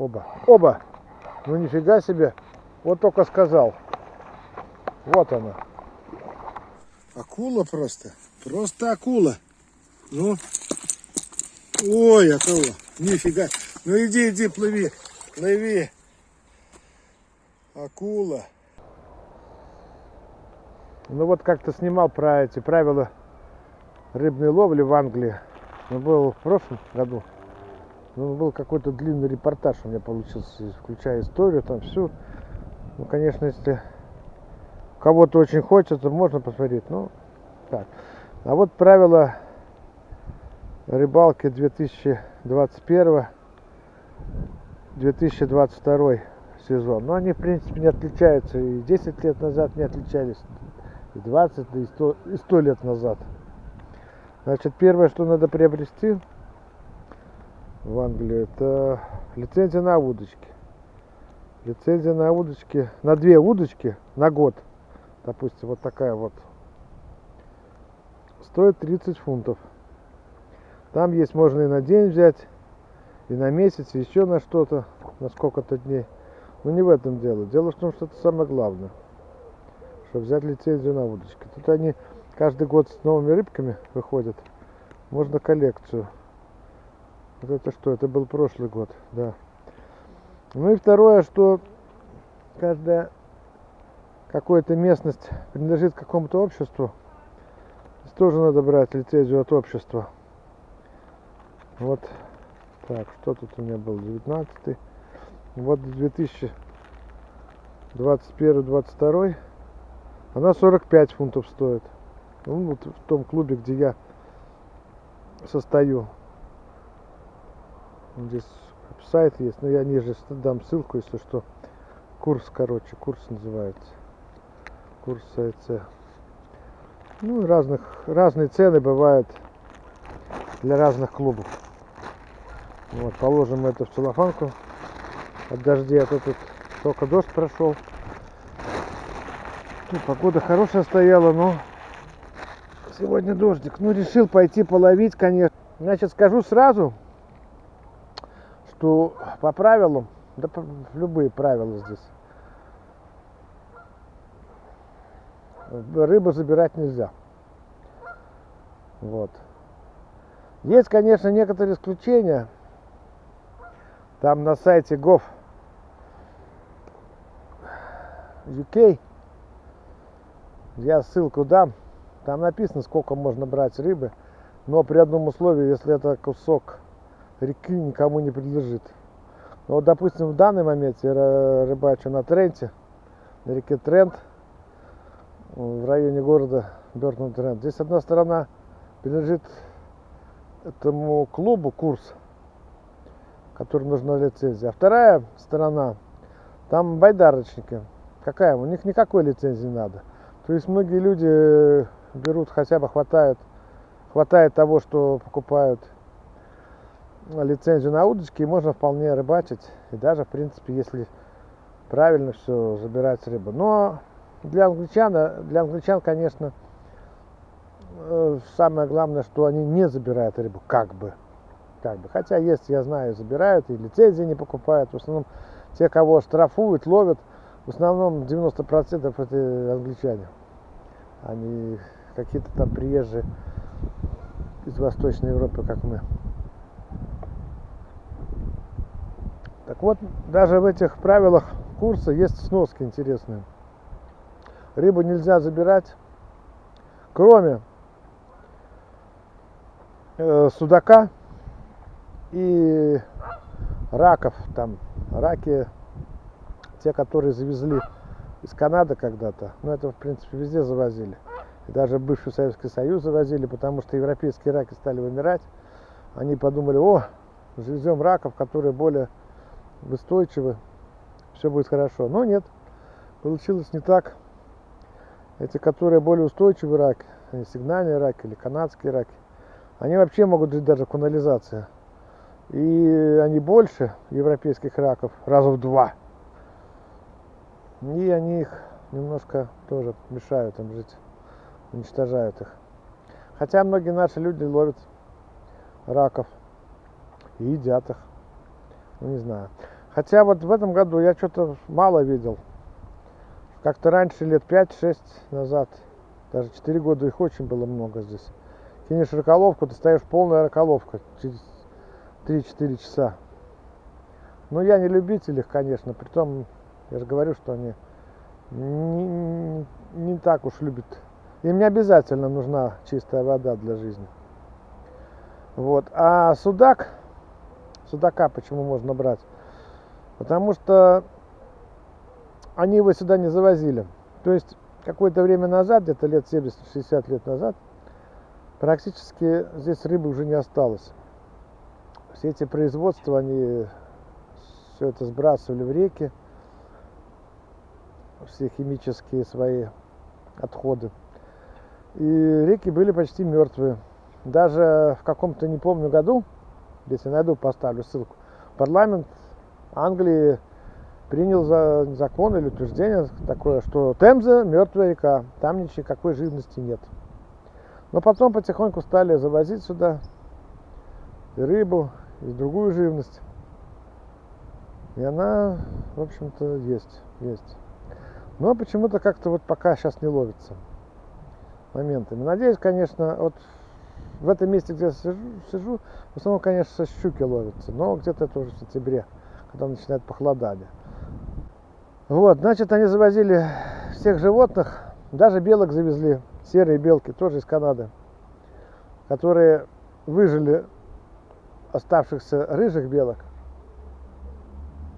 Оба. Оба. Ну нифига себе. Вот только сказал. Вот она. Акула просто. Просто акула. Ну. Ой, акула. Нифига. Ну иди, иди, плыви. Плыви. Акула. Ну вот как-то снимал про эти правила рыбной ловли в Англии. Ну, был в прошлом году. Ну, был какой-то длинный репортаж у меня получился, включая историю, там всю. Ну, конечно, если кого-то очень хочется, можно посмотреть. Ну, так. А вот правила рыбалки 2021-2022 сезон. Но они, в принципе, не отличаются. И 10 лет назад не отличались, и 20, и 100, и 100 лет назад. Значит, первое, что надо приобрести в Англии, это лицензия на удочки. Лицензия на удочки, на две удочки на год, допустим, вот такая вот, стоит 30 фунтов. Там есть, можно и на день взять, и на месяц, и еще на что-то, на сколько-то дней. Но не в этом дело. Дело в том, что это самое главное, чтобы взять лицензию на удочки. Тут они каждый год с новыми рыбками выходят. Можно коллекцию. Вот это что? Это был прошлый год, да. Ну и второе, что каждая какая-то местность принадлежит какому-то обществу. Здесь тоже надо брать лицензию от общества. Вот так, что тут у меня был? 19 Вот 2021-2022 она 45 фунтов стоит. Ну, вот в том клубе, где я состою. Здесь сайт есть, но я ниже дам ссылку, если что. Курс, короче, курс называется. Курс АЭЦ. Ну, разных, разные цены бывают для разных клубов. Вот, положим это в целлофанку от дождя, а то тут только дождь прошел. Ну, погода хорошая стояла, но сегодня дождик. Ну, решил пойти половить, конечно. Значит, скажу сразу, что по правилам, да любые правила здесь, рыбу забирать нельзя. Вот. Есть, конечно, некоторые исключения. Там на сайте gov UK я ссылку дам там написано, сколько можно брать рыбы, но при одном условии, если это кусок реки никому не принадлежит. Но вот, допустим, в данный момент я рыбачу на Тренте, на реке Трент, в районе города Бертон Трент. Здесь одна сторона принадлежит этому клубу курс, который нужна лицензия. А вторая сторона, там байдарочники. Какая? У них никакой лицензии не надо. То есть многие люди берут хотя бы хватает, хватает того, что покупают лицензию на удочки, и можно вполне рыбачить. И даже, в принципе, если правильно все забирать рыбу. Но для англичан, для англичан, конечно, э, самое главное, что они не забирают рыбу, как бы. Как бы. Хотя есть, я знаю, забирают и лицензии не покупают. В основном те, кого штрафуют, ловят, в основном 90% это англичане. Они какие-то там приезжие из Восточной Европы, как мы. Так вот, даже в этих правилах курса есть сноски интересные. Рыбу нельзя забирать, кроме э, судака и раков. Там раки, те, которые завезли из Канады когда-то. Ну, это, в принципе, везде завозили даже бывший Советский Союз завозили, потому что европейские раки стали вымирать. Они подумали, о, завезем раков, которые более устойчивы, все будет хорошо. Но нет, получилось не так. Эти, которые более устойчивые раки, сигнальные раки или канадские раки, они вообще могут жить даже в канализации. И они больше европейских раков, раза в два. И они их немножко тоже мешают им жить уничтожают их. Хотя многие наши люди ловят раков и едят их. Ну, не знаю. Хотя вот в этом году я что-то мало видел. Как-то раньше, лет 5-6 назад, даже 4 года их очень было много здесь. Кинешь раколовку, ты полная раколовка через 3-4 часа. Но я не любитель их, конечно, притом я же говорю, что они не, не, не так уж любят. Им не обязательно нужна чистая вода для жизни. Вот. А судак, судака почему можно брать? Потому что они его сюда не завозили. То есть какое-то время назад, где-то лет 70-60 лет назад, практически здесь рыбы уже не осталось. Все эти производства, они все это сбрасывали в реки, все химические свои отходы. И реки были почти мертвые. Даже в каком-то, не помню, году, если найду, поставлю ссылку, парламент Англии принял за закон или утверждение такое, что Темза мертвая река, там никакой живности нет. Но потом потихоньку стали завозить сюда и рыбу, и другую живность. И она, в общем-то, есть, есть. Но почему-то как-то вот пока сейчас не ловится моментами. Надеюсь, конечно, вот в этом месте, где я сижу, сижу в основном, конечно, щуки ловятся, но где-то это уже в сентябре, когда начинает похолодание. Вот, значит, они завозили всех животных, даже белок завезли, серые белки, тоже из Канады, которые выжили оставшихся рыжих белок,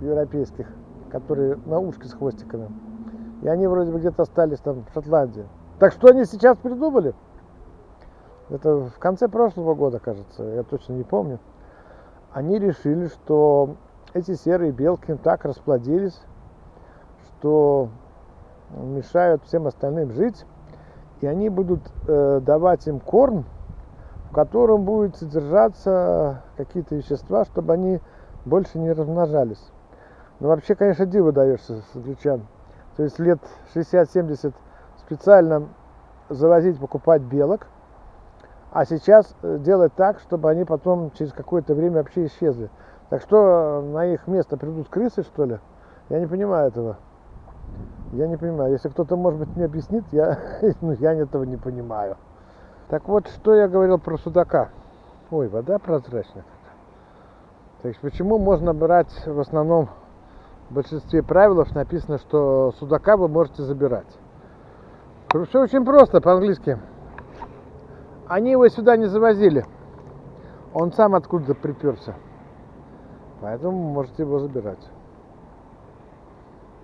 европейских, которые на ушке с хвостиками. И они вроде бы где-то остались там в Шотландии. Так что они сейчас придумали? Это в конце прошлого года, кажется, я точно не помню. Они решили, что эти серые белки так расплодились, что мешают всем остальным жить, и они будут э, давать им корм, в котором будет содержаться какие-то вещества, чтобы они больше не размножались. Но вообще, конечно, диво даешься с англичан. То есть лет 60-70 специально завозить, покупать белок, а сейчас э, делать так, чтобы они потом через какое-то время вообще исчезли. Так что на их место придут крысы, что ли? Я не понимаю этого. Я не понимаю. Если кто-то, может быть, мне объяснит, я, ну, я этого не понимаю. Так вот, что я говорил про судака. Ой, вода прозрачная. То есть, почему можно брать в основном в большинстве правил написано, что судака вы можете забирать. Все очень просто по-английски. Они его сюда не завозили. Он сам откуда-то приперся. Поэтому можете его забирать.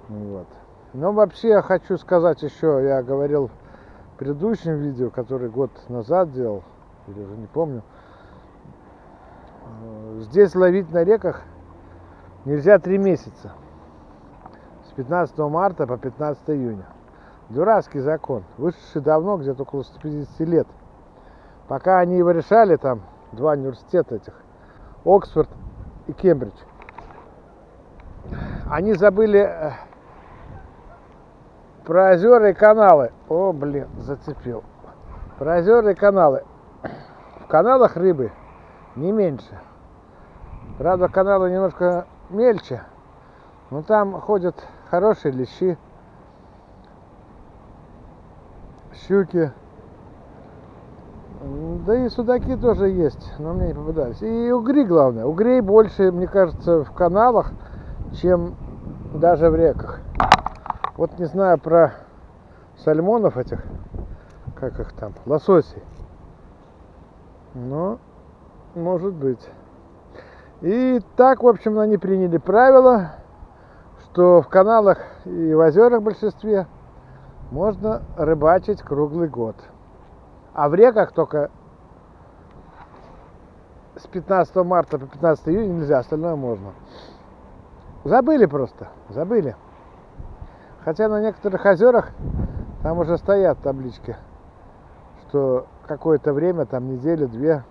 Вот. Но вообще я хочу сказать еще, я говорил в предыдущем видео, который год назад делал, или уже не помню, э, здесь ловить на реках нельзя три месяца. С 15 марта по 15 июня. Дурацкий закон, вышедший давно, где-то около 150 лет. Пока они его решали, там два университета этих, Оксфорд и Кембридж, они забыли э, про озера и каналы. О, блин, зацепил. Про озера и каналы. В каналах рыбы не меньше. Правда, каналы немножко мельче, но там ходят хорошие лещи, щуки. Да и судаки тоже есть, но мне не попадались. И угри, главное. Угрей больше, мне кажется, в каналах, чем даже в реках. Вот не знаю про сальмонов этих, как их там, лососей. Но может быть. И так, в общем, они приняли правило, что в каналах и в озерах в большинстве можно рыбачить круглый год. А в реках только с 15 марта по 15 июня нельзя, остальное можно. Забыли просто, забыли. Хотя на некоторых озерах там уже стоят таблички, что какое-то время, там неделю, две,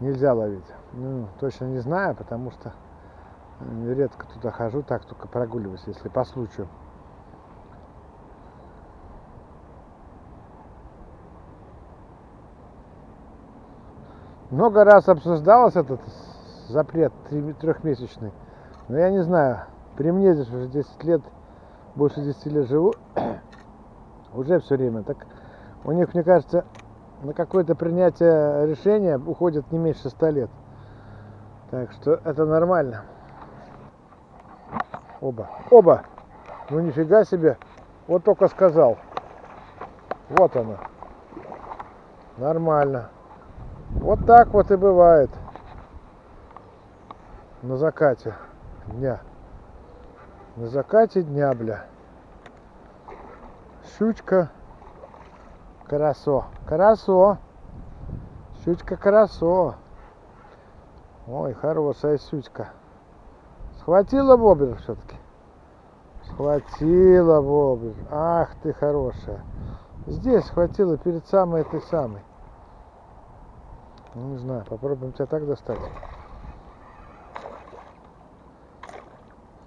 нельзя ловить. Ну, точно не знаю, потому что редко туда хожу, так только прогуливаюсь, если по случаю. Много раз обсуждалось этот запрет трехмесячный Но я не знаю, при мне здесь уже 10 лет, больше 10 лет живу, уже все время. Так у них, мне кажется, на какое-то принятие решения уходит не меньше 100 лет. Так что это нормально. Оба. Оба. Ну нифига себе. Вот только сказал. Вот она. Нормально. Вот так вот и бывает. На закате дня. На закате дня, бля. Щучка. Карасо. Карасо. Щучка карасо. Ой, хорошая щучка. Схватила бобер все-таки. Схватила бобер. Ах ты хорошая. Здесь схватила перед самой этой самой. Ну, не знаю, попробуем тебя так достать.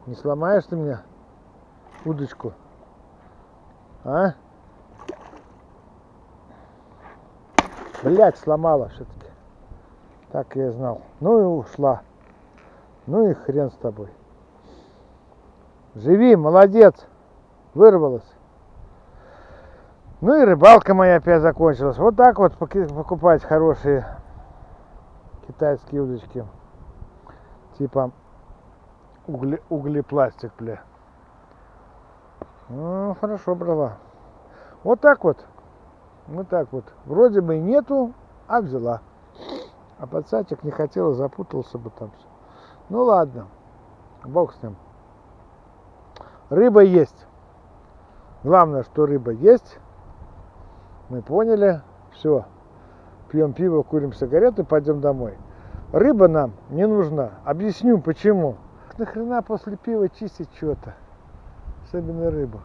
Не сломаешь ты меня удочку? А? Блять, сломала все-таки. Так я и знал. Ну и ушла. Ну и хрен с тобой. Живи, молодец. Вырвалась. Ну и рыбалка моя опять закончилась. Вот так вот покупать хорошие китайские удочки. Типа угли, углепластик, бля. Ну, хорошо брала. Вот так вот. Вот так вот. Вроде бы и нету, а взяла. А подсадчик не хотела, запутался бы там все. Ну ладно, бог с ним. Рыба есть. Главное, что рыба есть. Мы поняли. Все. Пьем пиво, курим сигареты, пойдем домой. Рыба нам не нужна. Объясню почему. Нахрена после пива чистить что-то? Особенно рыбу.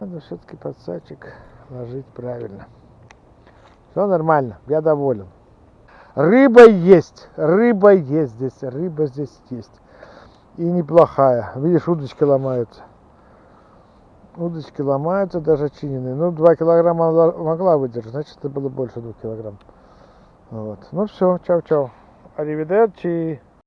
Надо все-таки подсадчик ложить правильно. Все нормально, я доволен. Рыба есть, рыба есть здесь, рыба здесь есть. И неплохая. Видишь, удочки ломаются. Удочки ломаются, даже чиненные. Ну, 2 килограмма могла выдержать, значит, это было больше 2 килограмм. Вот. Ну все, чау-чау. Аривидерчи.